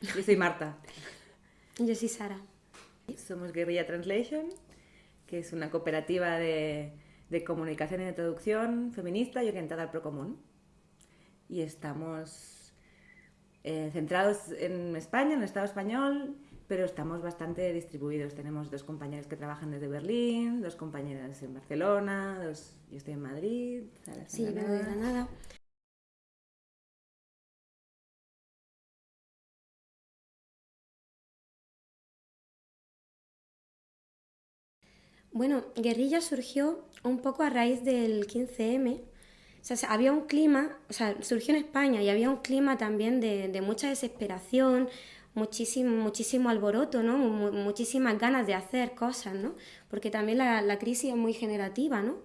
Yo soy Marta. Yo soy Sara. Somos Guerrilla Translation, que es una cooperativa de, de comunicación y de traducción feminista y orientada al procomún. Y estamos eh, centrados en España, en el Estado español, pero estamos bastante distribuidos. Tenemos dos compañeros que trabajan desde Berlín, dos compañeras en Barcelona, dos, yo estoy en Madrid. Sara Sí, en vengo de Granada. Bueno, Guerrilla surgió un poco a raíz del 15M. O sea, se- había un clima, o sea, surgió en España y había un clima también de, de mucha desesperación, muchísimo, muchísimo alboroto, ¿no? Mu- muchísimas ganas de hacer cosas, ¿no? Porque también la, la crisis es muy generativa, ¿no?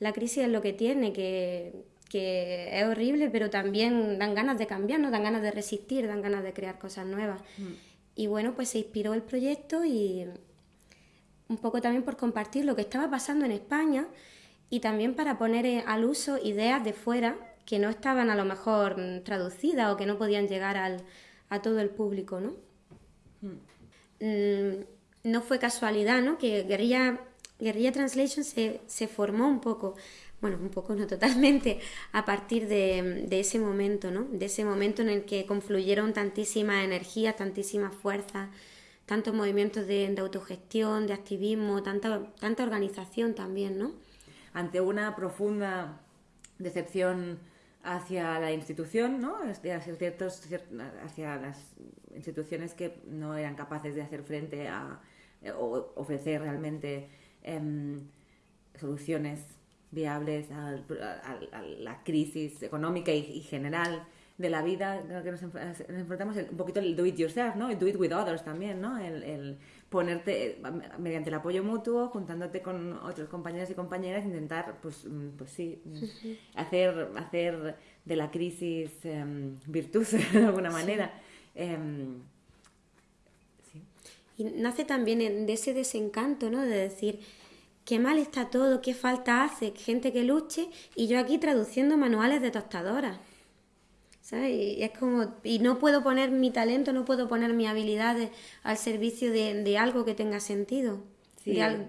La crisis es lo que tiene, que, que es horrible, pero también dan ganas de cambiar, ¿no? Dan ganas de resistir, dan ganas de crear cosas nuevas. Y bueno, pues se inspiró el proyecto y un poco también por compartir lo que estaba pasando en España y también para poner eh, al uso ideas de fuera que no estaban a lo mejor mm, traducidas o que no podían llegar al, a todo el público, ¿no? Mm, no fue casualidad, ¿no? Que Guerrilla, Guerrilla Translation se, se formó un poco, bueno, un poco, no totalmente, a partir de, de ese momento, ¿no? De ese momento en el que confluyeron tantísimas energías, tantísimas fuerzas, tantos movimientos de, autogestión, de activismo, tanta, tanta organización también, ¿no? ante una profunda decepción hacia la institución, ¿no? Este, Hacia, ciertos, cier- hacia las instituciones que no eran capaces de hacer frente a eh, o ofrecer realmente em, soluciones viables a, la crisis económica y general de la vida que nos, nos enfrentamos, un poquito el do it yourself, ¿no? El do it with others también, ¿no? El, el ponerte eh, mediante el apoyo mutuo, juntándote con otros compañeros y compañeras, intentar, pues, mm, pues sí, mm, hacer, hacer de la crisis em, virtud de alguna manera. Em, sí. Y nace también en- de ese desencanto, ¿no? De decir, qué mal está todo, qué falta hace, gente que luche, y yo aquí traduciendo manuales de tostadoras. ¿Sabes? Y es como, y no puedo poner mi talento, no puedo poner mis habilidades al servicio de, de algo que tenga sentido. Sí. De al-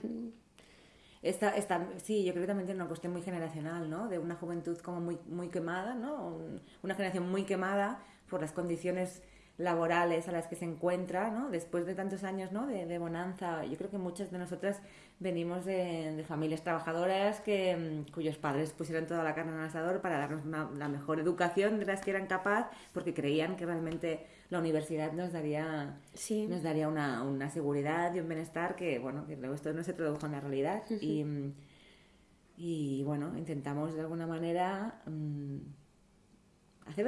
Esta, esta, sí, yo creo que también tiene una cuestión muy generacional, ¿no? De una juventud como muy, muy quemada, ¿no? Un- Una generación muy quemada por las condiciones laborales a las que se encuentra, ¿no? Después de tantos años, ¿no? De, de bonanza. Yo creo que muchas de nosotras venimos de, de familias trabajadoras que, mm, cuyos padres pusieron toda la carne en el asador para darnos una- la mejor educación de las que eran capaz, porque creían que realmente la universidad nos daría Sí. nos daría una, una seguridad y un bienestar que, bueno, que luego esto no se tradujo en la realidad. y, mm, y, bueno, intentamos de alguna manera mm, hacer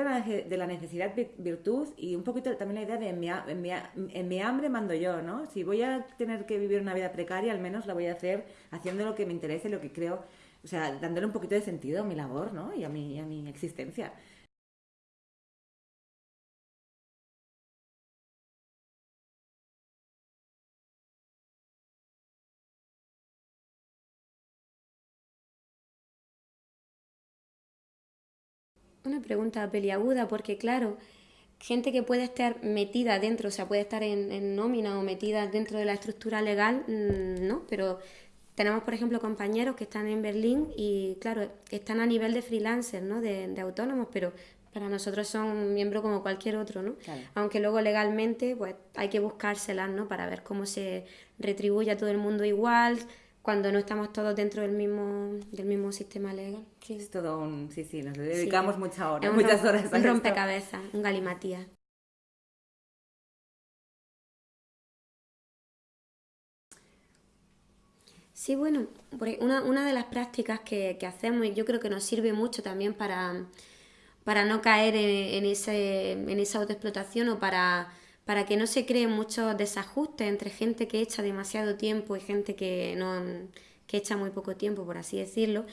de la, necesidad vi- virtud y un poquito también la idea de en mi, en, mi, en mi hambre mando yo, ¿no? Si voy a tener que vivir una vida precaria, al menos la voy a hacer haciendo lo que me interese, lo que creo, o sea, dándole un poquito de sentido a mi labor, ¿no? Y a mi, a mi existencia. Una pregunta peliaguda, porque claro, gente que puede estar metida dentro, o sea, puede estar en, en nómina o metida dentro de la estructura legal, mm, no, pero tenemos, por ejemplo, compañeros que están en Berlín y, claro, están a nivel de freelancers, ¿no? De, de autónomos, pero para nosotros son miembros como cualquier otro, ¿no? Claro. Aunque luego legalmente, pues hay que buscárselas, ¿no? Para ver cómo se retribuye a todo el mundo igual, cuando no estamos todos dentro del mismo, del mismo sistema legal. Sí. Es todo un... Sí, sí, nos dedicamos Sí. muchas horas, Es un muchas horas a Un esto. rompecabezas, un galimatías. Sí, bueno, una, una de las prácticas que, que hacemos y yo creo que nos sirve mucho también para, para no caer en, en ese, en esa autoexplotación o para, para que no se creen muchos desajustes entre gente que echa demasiado tiempo y gente que, no, que echa muy poco tiempo, por así decirlo.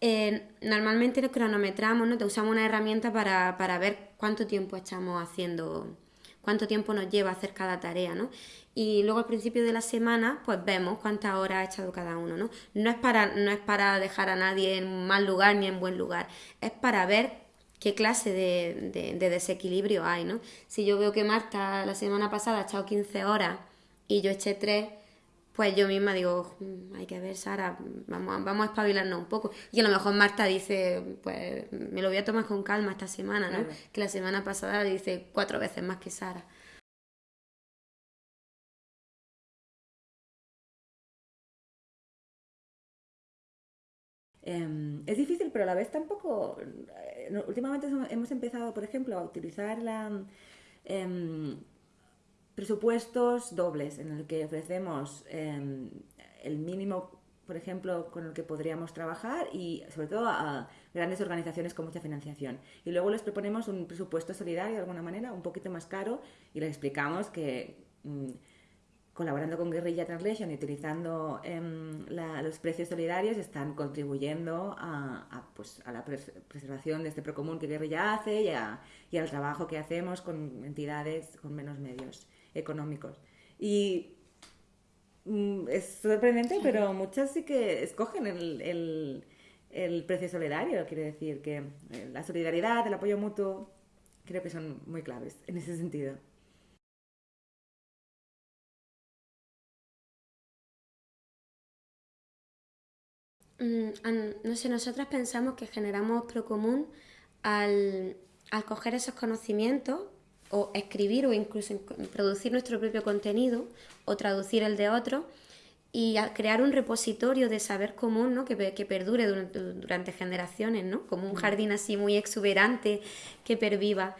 Eh, normalmente nos cronometramos, ¿no? Te usamos una herramienta para, para ver cuánto tiempo estamos haciendo, cuánto tiempo nos lleva hacer cada tarea, ¿no? Y luego al principio de la semana, pues vemos cuántas horas ha echado cada uno, ¿no? No es para, no es para dejar a nadie en mal lugar ni en buen lugar, es para ver qué clase de, desequilibrio hay, ¿no? Si yo veo que Marta la semana pasada ha echado 15 horas y yo eché 3, pues yo misma digo, mm, hay que ver, Sara, vamos, vamos a espabilarnos un poco. Y a lo mejor Marta dice, pues me lo voy a tomar con calma esta semana, ¿no? Que la semana pasada dice cuatro veces más que Sara. Em, es difícil, pero a la vez tampoco. Eh, últimamente hemos empezado, por ejemplo, a utilizar la, em, presupuestos dobles en el que ofrecemos em, el mínimo, por ejemplo, con el que podríamos trabajar y sobre todo a grandes organizaciones con mucha financiación. Y luego les proponemos un presupuesto solidario de alguna manera, un poquito más caro y les explicamos que... Mm, colaborando con Guerrilla Translation y utilizando em, los precios solidarios están contribuyendo a, pues, a la preservación de este procomún que Guerrilla hace y, al trabajo que hacemos con entidades con menos medios económicos. Y mm, es sorprendente, pero muchas sí que escogen el, el precio solidario, quiere decir que eh, la solidaridad, el apoyo mutuo, creo que son muy claves en ese sentido. No sé, nosotras pensamos que generamos procomún al, al coger esos conocimientos o escribir o incluso producir nuestro propio contenido o traducir el de otro y crear un repositorio de saber común ¿no? que, que perdure durante, generaciones, ¿no? como un mm. jardín así muy exuberante que perviva.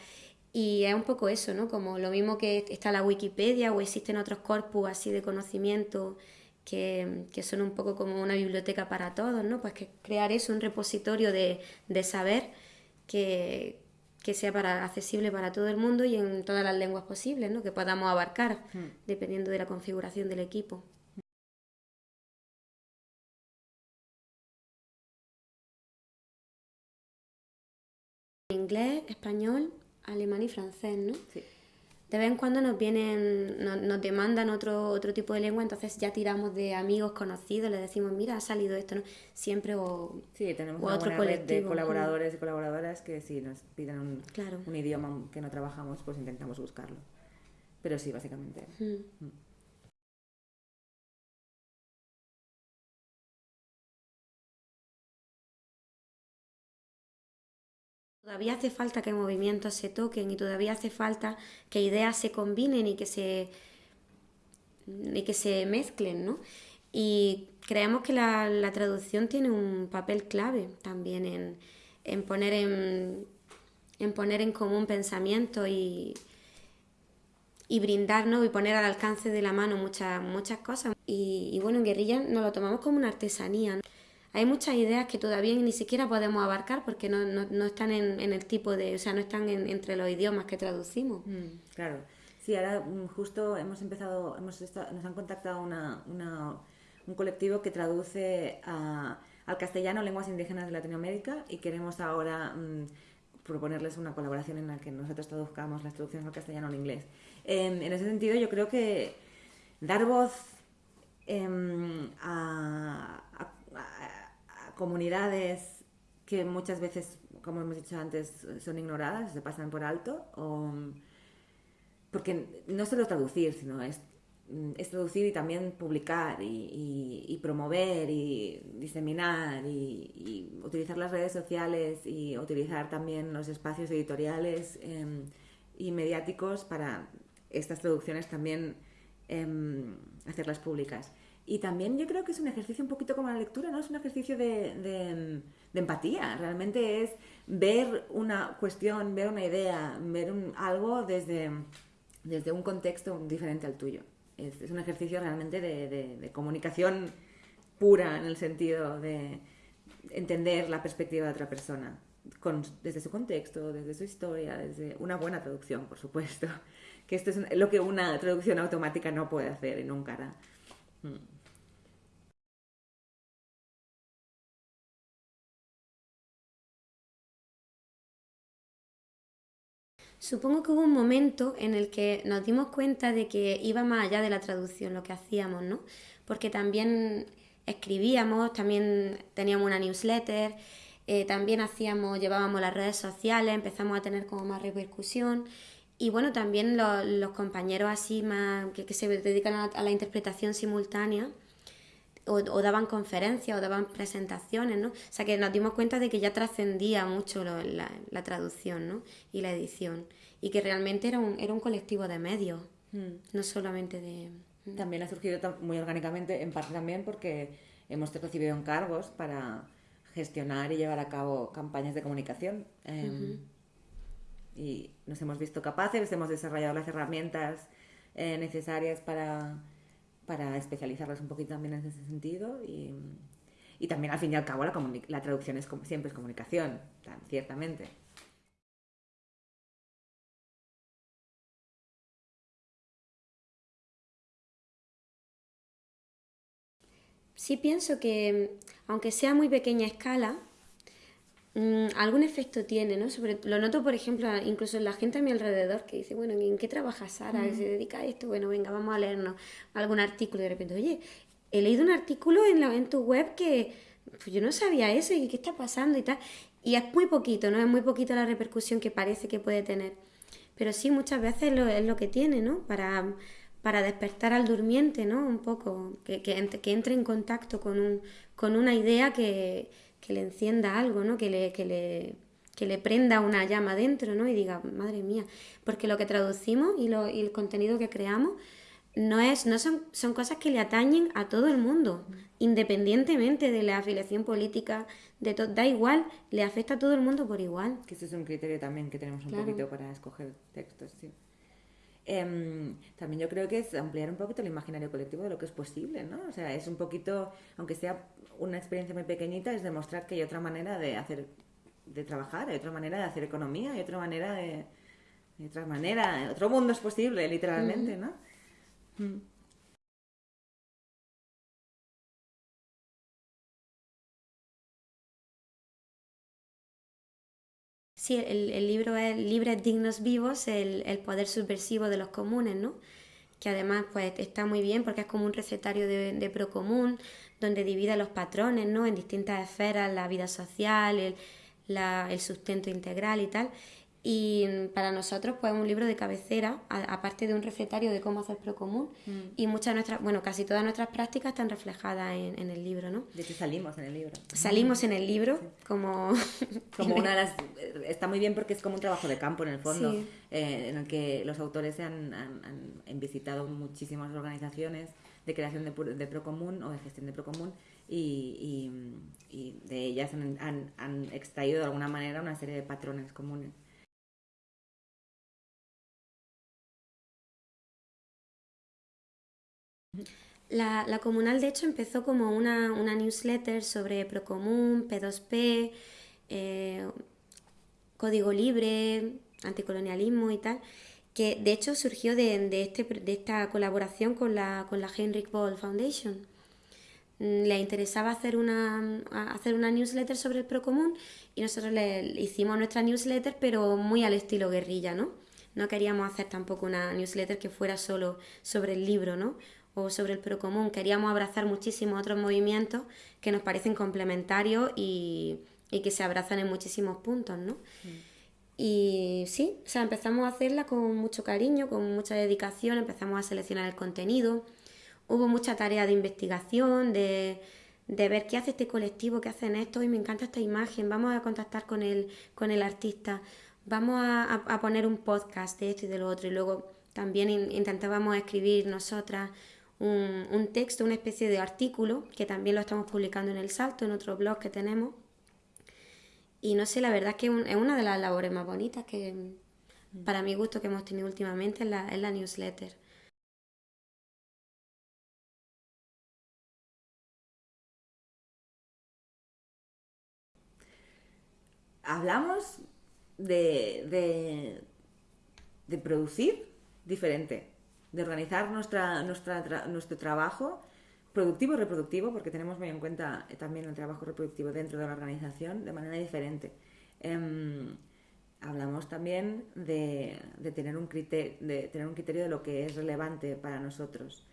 Y es un poco eso, ¿no? como lo mismo que está la Wikipedia o existen otros corpus así de conocimiento que, son un poco como una biblioteca para todos, ¿no? Pues que crear eso, un repositorio de, saber que, sea para, accesible para todo el mundo y en todas las lenguas posibles, ¿no? Que podamos abarcar, hmm. dependiendo de la configuración del equipo. Inglés, español, alemán y francés, ¿no? Sí de vez en cuando nos vienen, nos, demandan otro, otro tipo de lengua, entonces ya tiramos de amigos conocidos, les decimos, mira, ha salido esto, ¿no? Siempre o, sí, tenemos una otro red de colaboradores y colaboradoras que si nos piden un, un, idioma que no trabajamos, pues intentamos buscarlo. Pero sí, básicamente. Mm. Todavía hace falta que movimientos se toquen y todavía hace falta que ideas se combinen y que se, y que se mezclen, ¿no? Y creemos que la, traducción tiene un papel clave también en, poner en, en poner en común pensamiento y, y brindarnos y poner al alcance de la mano muchas, muchas cosas. Y, y bueno, en guerrilla nos lo tomamos como una artesanía hay muchas ideas que todavía ni siquiera podemos abarcar porque no, no, están en, en, el tipo de, o sea, no están entre los idiomas que traducimos. Mm, claro. Sí, ahora mm, justo hemos empezado, hemos nos han contactado una, una, un colectivo que traduce al castellano lenguas indígenas de Latinoamérica y queremos ahora mm, proponerles una colaboración en la que nosotros traduzcamos las traducciones al castellano al inglés. en ese sentido, yo creo que dar voz em, a comunidades que muchas veces, como hemos dicho antes, son ignoradas, se pasan por alto, o, porque no solo traducir, sino es, traducir y también publicar y, promover y diseminar y, utilizar las redes sociales y utilizar también los espacios editoriales em, y mediáticos para estas traducciones también em, hacerlas públicas. Y también yo creo que es un ejercicio un poquito como la lectura, ¿no? Es un ejercicio de, empatía. Realmente es ver una cuestión, ver una idea, ver algo desde, desde un contexto diferente al tuyo. Es, un ejercicio realmente de, comunicación pura en el sentido de entender la perspectiva de otra persona. desde su contexto, desde su historia, desde una buena traducción, por supuesto. Que esto es lo que una traducción automática no puede hacer en un cara. Mm. Supongo que hubo un momento en el que nos dimos cuenta de que iba más allá de la traducción lo que hacíamos, ¿no? Porque también escribíamos, también teníamos una newsletter, Eh, también hacíamos, llevábamos las redes sociales, empezamos a tener como más repercusión. Y bueno, también los compañeros así más que, se dedican a, la interpretación simultánea, o, daban conferencias o daban presentaciones, ¿no? O sea que nos dimos cuenta de que ya trascendía mucho la, traducción, ¿no? Y la edición. Y que realmente era un, era un colectivo de medios, mm. no solamente de... También ha surgido muy orgánicamente, en parte también porque hemos recibido encargos para gestionar y llevar a cabo campañas de comunicación. Em, y nos hemos visto capaces, hemos desarrollado las herramientas eh, necesarias para para especializarlas un poquito también en ese sentido y, y también al fin y al cabo la, la traducción es como, siempre es comunicación, ciertamente. Sí pienso que, aunque sea muy pequeña escala, Mm, algún efecto tiene, ¿no? Sobre, lo noto, por ejemplo, incluso en la gente a mi alrededor que dice, bueno, ¿en qué trabaja Sara? ¿Se dedica a esto? Bueno, venga, vamos a leernos algún artículo y de repente, oye, he leído un artículo en, la, en tu web que pues yo no sabía eso y qué está pasando y tal. Y es muy poquito, ¿no? Es muy poquito la repercusión que parece que puede tener. Pero sí, muchas veces lo, es lo que tiene, ¿no? Para, para despertar al durmiente, ¿no? Un poco, que, que, que entre en contacto con, un, con una idea que que le encienda algo, ¿no? Que le, que le, que le prenda una llama dentro, ¿no? Y diga, madre mía, porque lo que traducimos y, lo, y el contenido que creamos no es, no son, son cosas que le atañen a todo el mundo, independientemente de la afiliación política, de todo, da igual, le afecta a todo el mundo por igual. Que ese es un criterio también que tenemos un poquito para escoger textos, sí. Em, también yo creo que es ampliar un poquito el imaginario colectivo de lo que es posible, ¿no? O sea, es un poquito, aunque sea una experiencia muy pequeñita, es demostrar que hay otra manera de hacer, de trabajar, hay otra manera de hacer economía, hay otra manera de, hay otra manera, otro mundo es posible, literalmente, ¿no? Mm. Sí, el, libro es Libres, Dignos, Vivos, el, poder subversivo de los comunes, ¿no? Que además pues está muy bien porque es como un recetario de, de procomún, donde divide los patrones, ¿no? En distintas esferas, la vida social, el, el sustento integral y tal. Y para nosotros, pues, es un libro de cabecera, aparte de un recetario de cómo hacer procomún. Mm. Y muchas nuestras, bueno, casi todas nuestras prácticas están reflejadas en, el libro, ¿no? De hecho, salimos en el libro. Salimos en el libro, como. como una de las. Está muy bien porque es como un trabajo de campo, en el fondo, eh, en el que los autores han, han, visitado muchísimas organizaciones de creación de, de Procomún o de gestión de Procomún y, y, y de ellas han, han extraído de alguna manera una serie de patrones comunes. La, comunal, de hecho, empezó como una, newsletter sobre Procomún, P2P, eh, código libre, anticolonialismo y tal, que de hecho surgió de, este, de esta colaboración con la, con la Heinrich Ball Foundation. Mm, le interesaba hacer una, hacer una newsletter sobre el Procomún y nosotros le hicimos nuestra newsletter, pero muy al estilo guerrilla, ¿no? No queríamos hacer tampoco una newsletter que fuera solo sobre el libro, ¿no? O sobre el procomún. Queríamos abrazar muchísimos otros movimientos que nos parecen complementarios y, que se abrazan en muchísimos puntos, ¿no? Mm. Y sí, o sea, empezamos a hacerla con mucho cariño, con mucha dedicación, empezamos a seleccionar el contenido. Hubo mucha tarea de investigación, de, ver qué hace este colectivo, qué hacen esto, y me encanta esta imagen, vamos a contactar con el, con el artista, vamos a, poner un podcast de esto y de lo otro, y luego también intentábamos escribir nosotras un, texto, una especie de artículo, que también lo estamos publicando en El Salto, en otro blog que tenemos. Y no sé, la verdad es que es una de las labores más bonitas que, para mi gusto, que hemos tenido últimamente en la, en la newsletter. Hablamos de, de, de producir diferente de organizar nuestra, nuestra nuestro trabajo productivo y reproductivo, porque tenemos muy en cuenta también el trabajo reproductivo dentro de la organización de manera diferente. Em, hablamos también de, de, tener un criterio, de tener un criterio de lo que es relevante para nosotros.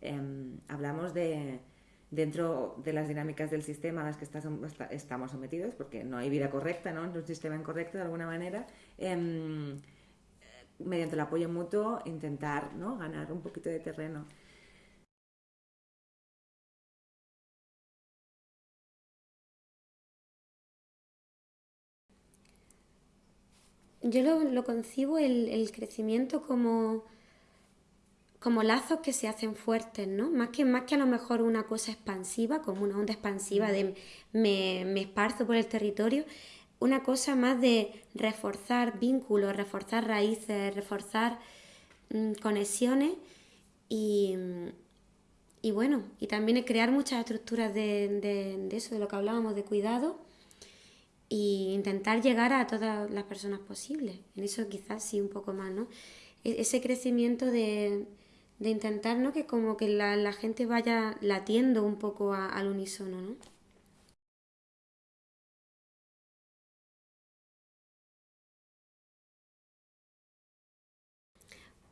Em, hablamos de, dentro de las dinámicas del sistema a las que estamos sometidos, porque no hay vida correcta, ¿no? Es un sistema incorrecto de alguna manera, em, mediante el apoyo mutuo intentar ¿no? ganar un poquito de terreno. Yo lo, concibo el, crecimiento como, como lazos que se hacen fuertes, ¿no? Más que, más que a lo mejor una cosa expansiva, como una onda expansiva de me, me esparzo por el territorio, una cosa más de reforzar vínculos, reforzar raíces, reforzar mm, conexiones y, y, bueno, y también crear muchas estructuras de, de, eso, de lo que hablábamos, de cuidado y intentar llegar a todas las personas posibles. En eso quizás sí un poco más, ¿no? E, ese crecimiento de, de intentar, ¿no? Que como que la, la gente vaya latiendo un poco al unísono, ¿no?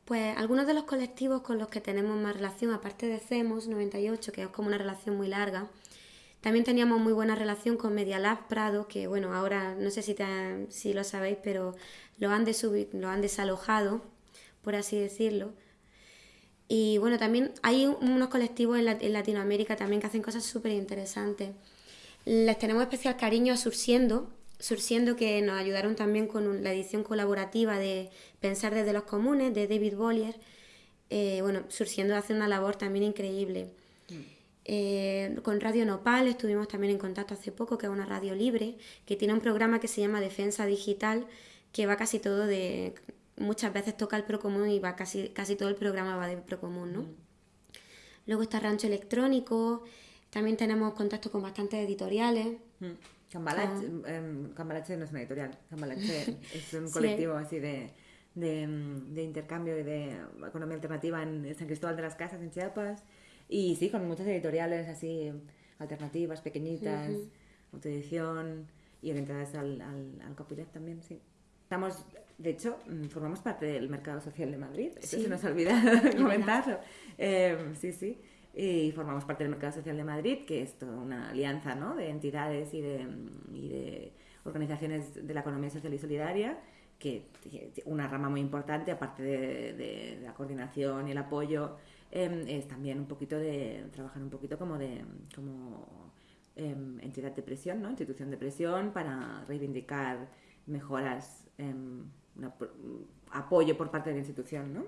Pues algunos de los colectivos con los que tenemos más relación, aparte de CEMOS 98, que es como una relación muy larga, también teníamos muy buena relación con Media Lab Prado, que bueno, ahora no sé si, si lo sabéis, pero lo han, lo han desalojado, por así decirlo. Y bueno, también hay unos colectivos en, en Latinoamérica también que hacen cosas súper interesantes. Les tenemos especial cariño a Sursiendo, Sursiendo que nos ayudaron también con la edición colaborativa de Pensar desde los comunes de David Bollier. Eh, bueno, Sursiendo hace una labor también increíble. Eh, con Radio Nopal estuvimos también en contacto hace poco, que es una radio libre, que tiene un programa que se llama Defensa Digital, que va casi todo de... Muchas veces toca el Procomún y va casi, casi todo el programa va de Procomún, ¿no? Mm. Luego está Rancho Electrónico, también tenemos contacto con bastantes editoriales. Mm. Cambalache, em, Cambalache no es una editorial, Cambalache es un colectivo así de, de, de, intercambio y de economía alternativa en San Cristóbal de las Casas, en Chiapas. Y sí, con muchas editoriales así alternativas, pequeñitas, autoedición y orientadas al, al, al copyleft también, sí. Estamos, de hecho, mm, formamos parte del mercado social de Madrid. Eso se nos ha olvidado comentarlo. Eh, sí, sí. Y formamos parte del mercado social de Madrid, que es toda una alianza ¿no? de entidades y de, y de organizaciones de la economía social y solidaria que una rama muy importante, aparte de, la coordinación y el apoyo Em, es también un poquito de trabajar un poquito como de como em, entidad de presión, ¿no? institución de presión para reivindicar mejoras, em, apoyo por parte de la institución, ¿no?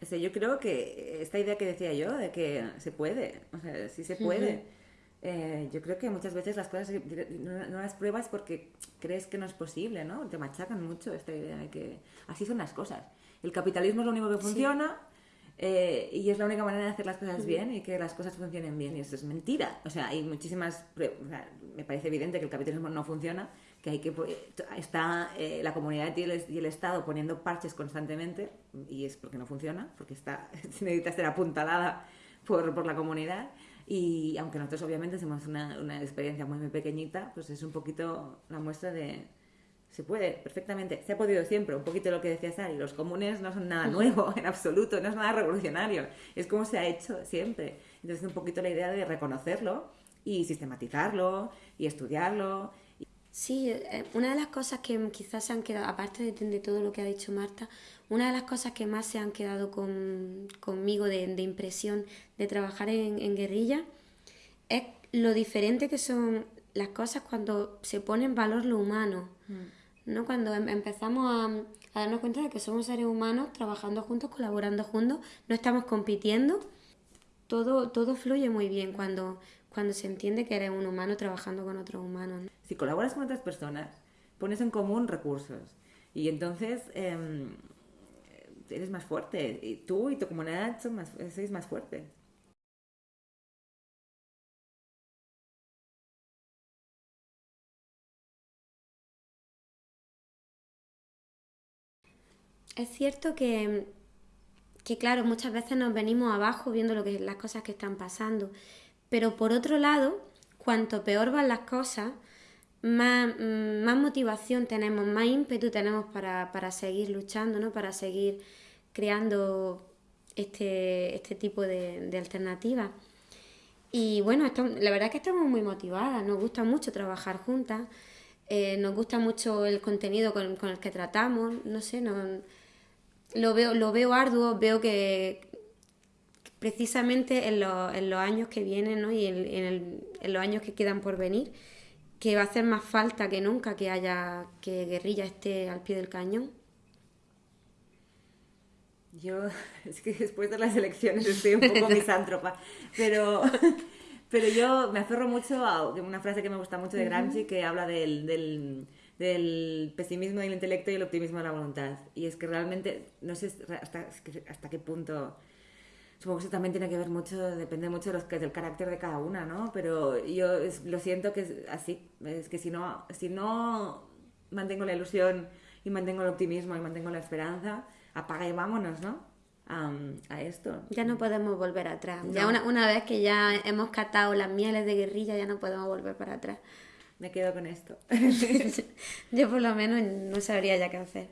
Yo creo que esta idea que decía yo de que se puede, o sea, sí se puede. Eh, yo creo que muchas veces las cosas no, las pruebas porque crees que no es posible, ¿no? Te machacan mucho esta idea de que así son las cosas. El capitalismo es lo único que funciona eh, y es la única manera de hacer las cosas bien y que las cosas funcionen bien y eso es mentira. O sea, hay muchísimas me parece evidente que el capitalismo no funciona, que hay que está eh, la comunidad y el, y el, Estado poniendo parches constantemente y es porque no funciona, porque está necesita ser apuntalada por, por la comunidad. Y aunque nosotros obviamente hacemos una, una experiencia muy, muy pequeñita, pues es un poquito la muestra de, se puede perfectamente, se ha podido siempre, un poquito lo que decía Sari, los comunes no son nada nuevo en absoluto, no es nada revolucionario, es como se ha hecho siempre. Entonces un poquito la idea de reconocerlo y sistematizarlo y estudiarlo. Sí, eh, una de las cosas que quizás se han quedado, aparte de, de todo lo que ha dicho Marta, una de las cosas que más se han quedado conmigo de, impresión de trabajar en, guerrilla es lo diferente que son las cosas cuando se pone en valor lo humano. Mm. ¿No? Cuando em, empezamos a, darnos cuenta de que somos seres humanos trabajando juntos, colaborando juntos, no estamos compitiendo, todo, todo fluye muy bien cuando, cuando se entiende que eres un humano trabajando con otros humanos. Si colaboras con otras personas, pones en común recursos y entonces em, eres más fuerte. Y tú y tu comunidad son más, sois más fuertes. Es cierto que, que, claro, muchas veces nos venimos abajo viendo lo que, las cosas que están pasando, pero por otro lado, cuanto peor van las cosas, más, motivación tenemos, más ímpetu tenemos para, para seguir luchando, ¿no? Para seguir creando este, este tipo de, de alternativas. Y bueno, la verdad es que estamos muy motivadas, nos gusta mucho trabajar juntas, eh, nos gusta mucho el contenido con, con el que tratamos, no sé, no, lo, veo, lo veo arduo, veo que precisamente en, en los años que vienen ¿no? y en, en, en los años que quedan por venir, que va a hacer más falta que nunca que haya que guerrilla esté al pie del cañón. Yo, es que después de las elecciones estoy un poco misántropa, pero, pero yo me aferro mucho a una frase que me gusta mucho de Gramsci que habla del, del, del pesimismo del intelecto y el optimismo de la voluntad. Y es que realmente, no sé hasta, hasta qué punto supongo que eso también tiene que ver mucho, depende mucho de los, del carácter de cada una, ¿no? Pero yo lo siento que es así, es que si no, si no mantengo la ilusión y mantengo el optimismo y mantengo la esperanza, apaga y vámonos, ¿no? a esto. Ya no podemos volver atrás. Ya una, una vez que ya hemos catado las mieles de guerrilla, ya no podemos volver para atrás. Me quedo con esto. Yo por lo menos no sabría ya qué hacer.